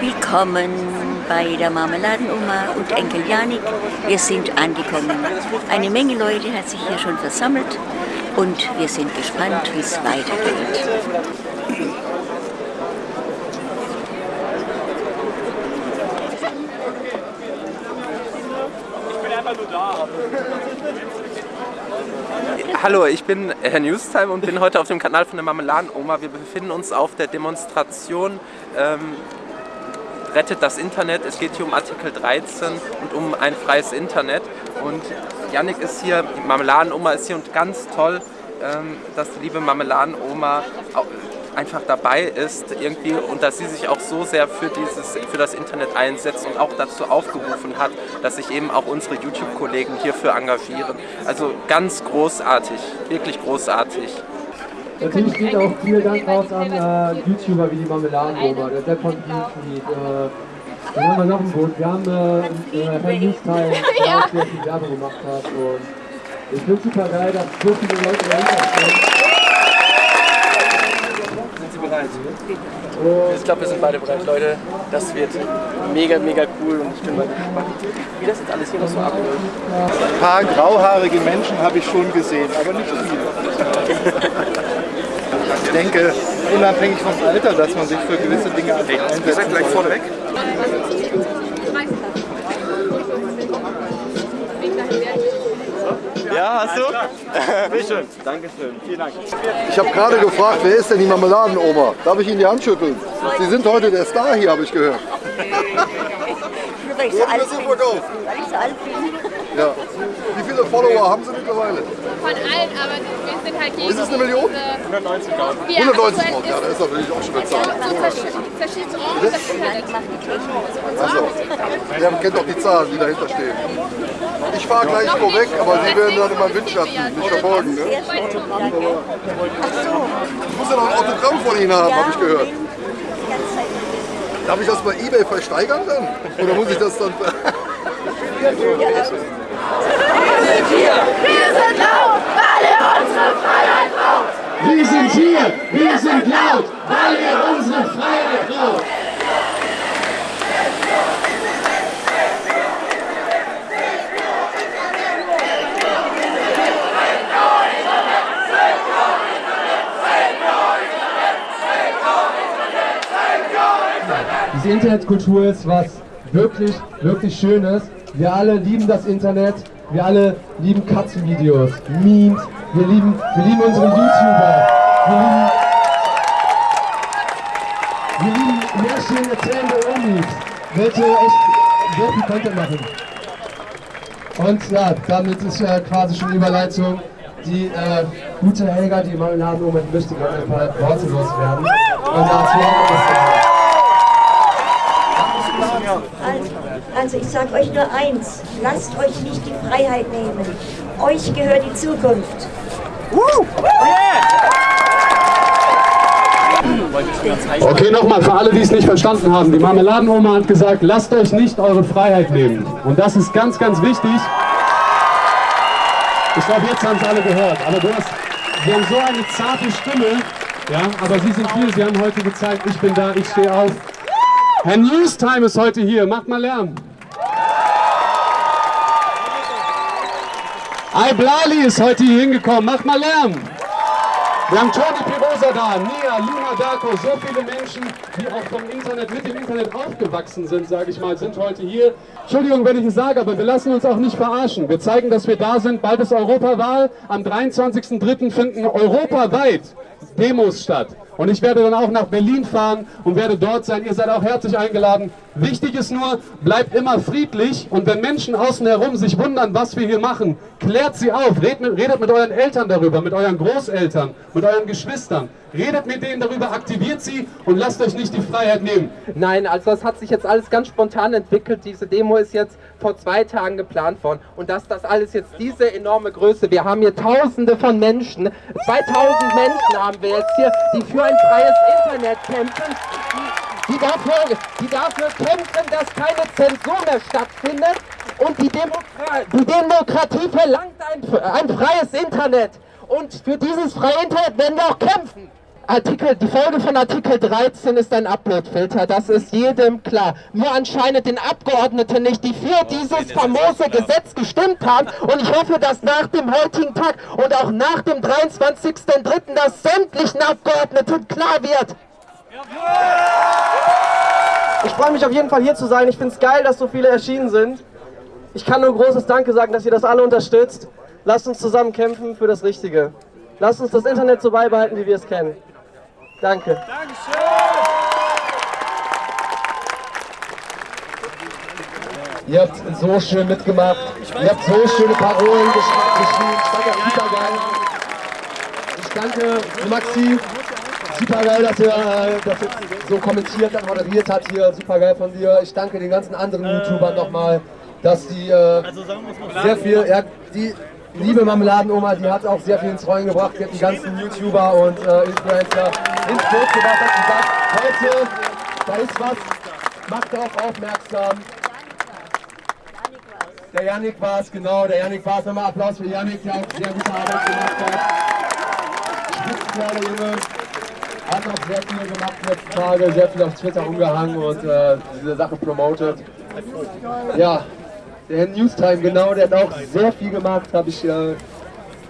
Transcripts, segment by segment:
Willkommen bei der Marmeladenoma und Enkel Janik. Wir sind angekommen. Eine Menge Leute hat sich hier schon versammelt und wir sind gespannt, wie es weitergeht. Hallo, ich bin Herr Newstime und bin heute auf dem Kanal von der Marmeladenoma. Wir befinden uns auf der Demonstration ähm, Rettet das Internet. Es geht hier um Artikel 13 und um ein freies Internet. Und Yannick ist hier, die Marmeladenoma ist hier und ganz toll, ähm, dass die liebe Marmeladenoma einfach dabei ist irgendwie und dass sie sich auch so sehr für, dieses, für das Internet einsetzt und auch dazu aufgerufen hat, dass sich eben auch unsere YouTube-Kollegen hierfür engagieren. Also ganz großartig, wirklich großartig. Natürlich geht auch vielen Dank raus an äh, YouTuber wie die Marmeladenoma, der Depp von Beatfeed, äh, dann haben wir noch ein Boot. Wir haben äh, äh, Herrn Newstime, der ja. auch sehr viel Werbung gemacht hat. Und ich finde super geil, dass so viele Leute dahinter stehen. Sind Sie bereit? Und ich glaube, wir sind beide bereit, Leute. Das wird mega, mega cool und ich bin mal gespannt, wie das jetzt alles hier noch so abläuft. Ein paar grauhaarige Menschen habe ich schon gesehen, aber nicht viele. Ich denke, unabhängig vom Alter, dass man sich für gewisse Dinge einsetzt. Ihr seid gleich vorne weg. Ja, hast du? Bitte schön. Dankeschön. Vielen Dank. Ich habe gerade gefragt, wer ist denn die Marmeladenoma? Darf ich Ihnen die Hand schütteln? Sie sind heute der Star hier, habe ich gehört. Weil ich so alt bin. Weil ich so alt bin. Ja. Wie viele Follower haben Sie mittlerweile? Von allen, aber wir sind halt gegen Ist es eine Million? 190.000. 190.000, ja, das ist natürlich auch schon eine Zahl. So verschiedene Orte, das Internet. Also, ihr kennt doch die Zahlen, die dahinter stehen. Ich fahre gleich vorweg, aber Sie werden dann in meinem Windschatten mich verfolgen. Ne? Ich muss ja noch ein Autogramm von Ihnen haben, habe ich gehört. Darf ich das bei Ebay versteigern dann? Oder muss ich das dann... Wir sind hier, wir sind laut, weil ihr unsere Freiheit braucht. Wir sind hier, wir sind laut, weil ihr unsere Freiheit braucht. Diese Internetkultur ist was wirklich, wirklich Schönes. Wir alle lieben das Internet. Wir alle lieben Katzenvideos, Memes. Wir lieben, wir lieben unsere YouTuber. Wir lieben, wir lieben Märchen erzählende Omis, welche echt viel Content machen. Und ja, damit ist ja quasi schon Überleitung. Die äh, gute Helga, die Marmeladenoma, die möchte gerne ein paar Worte loswerden. Und dazu haben wir Also ich sage euch nur eins, lasst euch nicht die Freiheit nehmen. Euch gehört die Zukunft. Okay, nochmal für alle, die es nicht verstanden haben. Die Marmeladenoma hat gesagt, lasst euch nicht eure Freiheit nehmen. Und das ist ganz, ganz wichtig. Ich glaube, jetzt haben es alle gehört. Aber du hast, sie haben so eine zarte Stimme. Ja, aber sie sind hier. Sie haben heute gezeigt, ich bin da, ich stehe auf. Herr Newstime ist heute hier. Macht mal Lärm. Blali ist heute hier hingekommen. Macht mal Lärm. Wir haben Toni Pirosa da, Nia, Luna Darko, so viele Menschen, die auch vom Internet, mit dem Internet aufgewachsen sind, sage ich mal, sind heute hier. Entschuldigung, wenn ich es sage, aber wir lassen uns auch nicht verarschen. Wir zeigen, dass wir da sind. Bald ist Europawahl. Am 23.03. finden europaweit Demos statt. Und ich werde dann auch nach Berlin fahren und werde dort sein. Ihr seid auch herzlich eingeladen. Wichtig ist nur, bleibt immer friedlich. Und wenn Menschen außen herum sich wundern, was wir hier machen, klärt sie auf. Redet mit, redet mit euren Eltern darüber, mit euren Großeltern, mit euren Geschwistern. Redet mit denen darüber, aktiviert sie und lasst euch nicht die Freiheit nehmen. Nein, also das hat sich jetzt alles ganz spontan entwickelt. Diese Demo ist jetzt vor zwei Tagen geplant worden. Und dass das alles jetzt diese enorme Größe, wir haben hier tausende von Menschen, 2000 Menschen haben wir jetzt hier, die für ein freies Internet kämpfen, die, dafür, die dafür kämpfen, dass keine Zensur mehr stattfindet und die, Demokra die Demokratie verlangt ein, ein freies Internet. Und für dieses freie Internet werden wir auch kämpfen. Artikel, die Folge von Artikel 13 ist ein Uploadfilter, das ist jedem klar. Nur anscheinend den Abgeordneten nicht, die für dieses famose Gesetz gestimmt haben. Und ich hoffe, dass nach dem heutigen Tag und auch nach dem 23.03. das sämtlichen Abgeordneten klar wird. Ich freue mich auf jeden Fall hier zu sein. Ich finde es geil, dass so viele erschienen sind. Ich kann nur großes Danke sagen, dass ihr das alle unterstützt. Lasst uns zusammen kämpfen für das Richtige. Lasst uns das Internet so beibehalten, wie wir es kennen. Danke. Ihr habt so schön mitgemacht. Ihr habt so schöne Parolen gesch geschrieben. Ich das super geil. Ich danke Maxi. Super geil, dass er äh, das jetzt so kommentiert hat, moderiert hat hier. Super geil von dir. Ich danke den ganzen anderen YouTubern nochmal, dass die äh, sehr viel, ja, die liebe Marmeladenoma, die hat auch sehr viel ins Rollen gebracht. Die hat die ganzen YouTuber und äh, Influencer ins Boot gebracht. Hat gesagt, heute, da ist was, macht darauf aufmerksam. Der Yannick war es, genau, der Yannick war es. Nochmal Applaus für Yannick, der auch sehr gute Arbeit gemacht hat. Spitzenkerl, Junge. Hat auch sehr viel gemacht die letzten Tage, sehr viel auf Twitter umgehangen und äh, diese Sache promotet. Ja, der Newstime, genau, der hat auch sehr viel gemacht. Hab ich äh,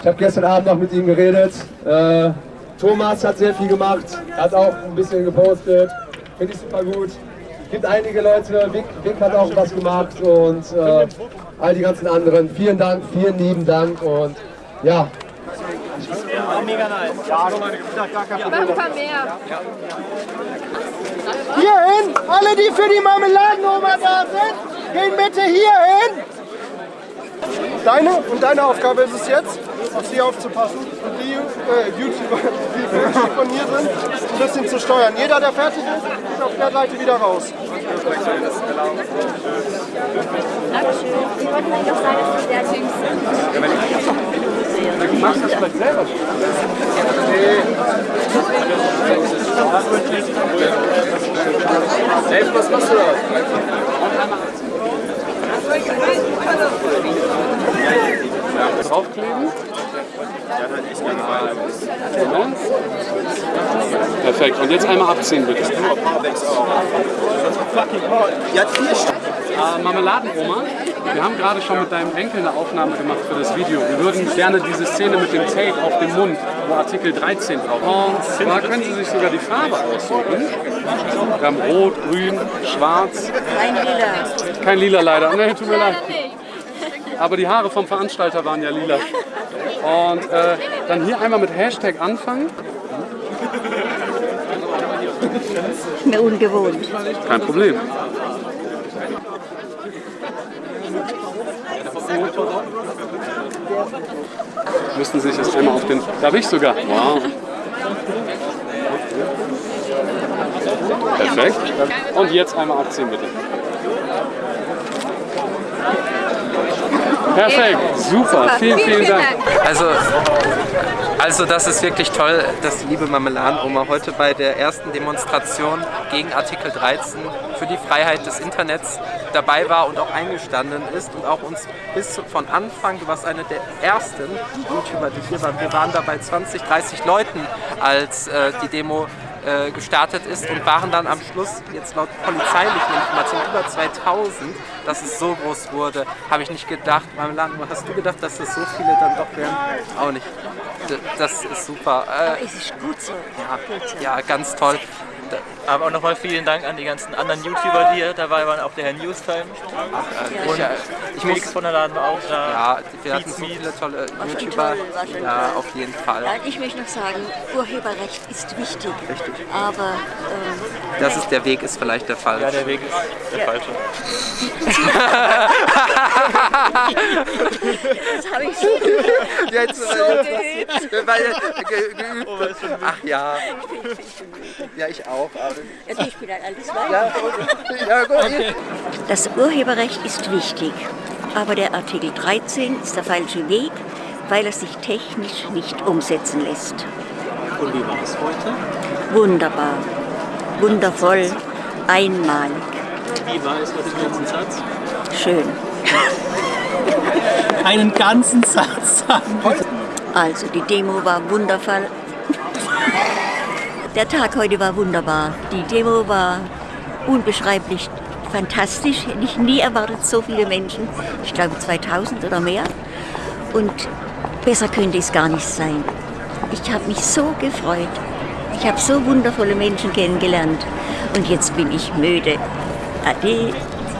ich habe gestern Abend noch mit ihm geredet. Äh, Thomas hat sehr viel gemacht, hat auch ein bisschen gepostet. Finde ich super gut. gibt einige Leute, Vic, Vic hat auch was gemacht und äh, all die ganzen anderen. Vielen Dank, vielen lieben Dank und ja. Ja, mega nice. Ja, Mach ein paar mehr. Hierhin, alle, die für die Marmeladenoma da sind, gehen bitte hierhin. Deine und deine Aufgabe ist es jetzt, auf sie aufzupassen und die äh, YouTuber, die von hier sind, ein bisschen zu steuern. Jeder, der fertig ist, ist auf der Seite wieder raus. Dankeschön. Sie wollten eigentlich auch sagen, dass Sie sehr links sind. Du machst das vielleicht selber. Hey, was machst du da? Draufkleben. Perfekt. Und jetzt einmal abziehen bitte. Äh, Marmeladenoma, wir haben gerade schon mit deinem Enkel eine Aufnahme gemacht für das Video. Wir würden gerne diese Szene mit dem Tape auf dem Mund, wo Artikel 13 drauf ist. Und zwar können Sie sich sogar die Farbe aussuchen. Wir haben Rot, Grün, Schwarz. Kein Lila. Kein Lila leider. Nee, tut mir leid. Aber die Haare vom Veranstalter waren ja lila. Und äh, dann hier einmal mit Hashtag anfangen. Mir ungewohnt. Kein Problem. Müssten sich jetzt einmal auf den. Darf ich sogar? Wow. Perfekt. Und jetzt einmal abziehen, bitte. Perfekt, super, vielen, vielen Dank. Also, also das ist wirklich toll, dass die liebe Marmeladenoma heute bei der ersten Demonstration gegen Artikel 13 für die Freiheit des Internets dabei war und auch eingestanden ist und auch uns bis von Anfang, du warst eine der ersten YouTuber, die hier waren, wir waren da bei 20, 30 Leuten, als äh, die Demo äh, gestartet ist und waren dann am Schluss, jetzt laut polizeilichen Informationen, über 2000, dass es so groß wurde, habe ich nicht gedacht. Marmeladenoma, hast du gedacht, dass das so viele dann doch wären? Auch nicht. D- Das ist super. Äh, Es ist gut so. ja, ja, ganz toll. Aber auch nochmal vielen Dank an die ganzen anderen YouTuber, die hier dabei waren, auch der Herr Newstime. äh, Und ich, äh, ich Felix muss- von der Laden war auch da. Ja, wir hatten so viele tolle YouTuber. toll, Ja, toll. auf jeden Fall. Ja, ich möchte noch sagen, Urheberrecht ist wichtig. Aber ähm, Das ist der Weg, ist vielleicht der falsche. Ja, der Weg ist der Ja. falsche. das habe ich so Jetzt, geübt. weil, äh, ge- geübt. Ach ja. Ja, ich auch. aber- Ja, ich bin ein altes Weib. Ja, ja. Das Urheberrecht ist wichtig, aber der Artikel 13 ist der falsche Weg, weil er sich technisch nicht umsetzen lässt. Und wie war es heute? Wunderbar, wundervoll, einmalig, Wie war es mit dem ganzen Satz? schön. Einen ganzen Satz sagen. Also die Demo war wundervoll. Der Tag heute war wunderbar. Die Demo war unbeschreiblich fantastisch. Hätte ich nie erwartet, so viele Menschen. Ich glaube 2000 oder mehr. Und besser könnte es gar nicht sein. Ich habe mich so gefreut. Ich habe so wundervolle Menschen kennengelernt. Und jetzt bin ich müde. Ade.